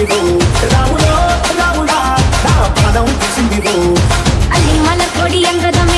తీసిందివో రాములో రాముడా నా పాదం తీసిందివో అల్లి మల కొడి ఎంగదమే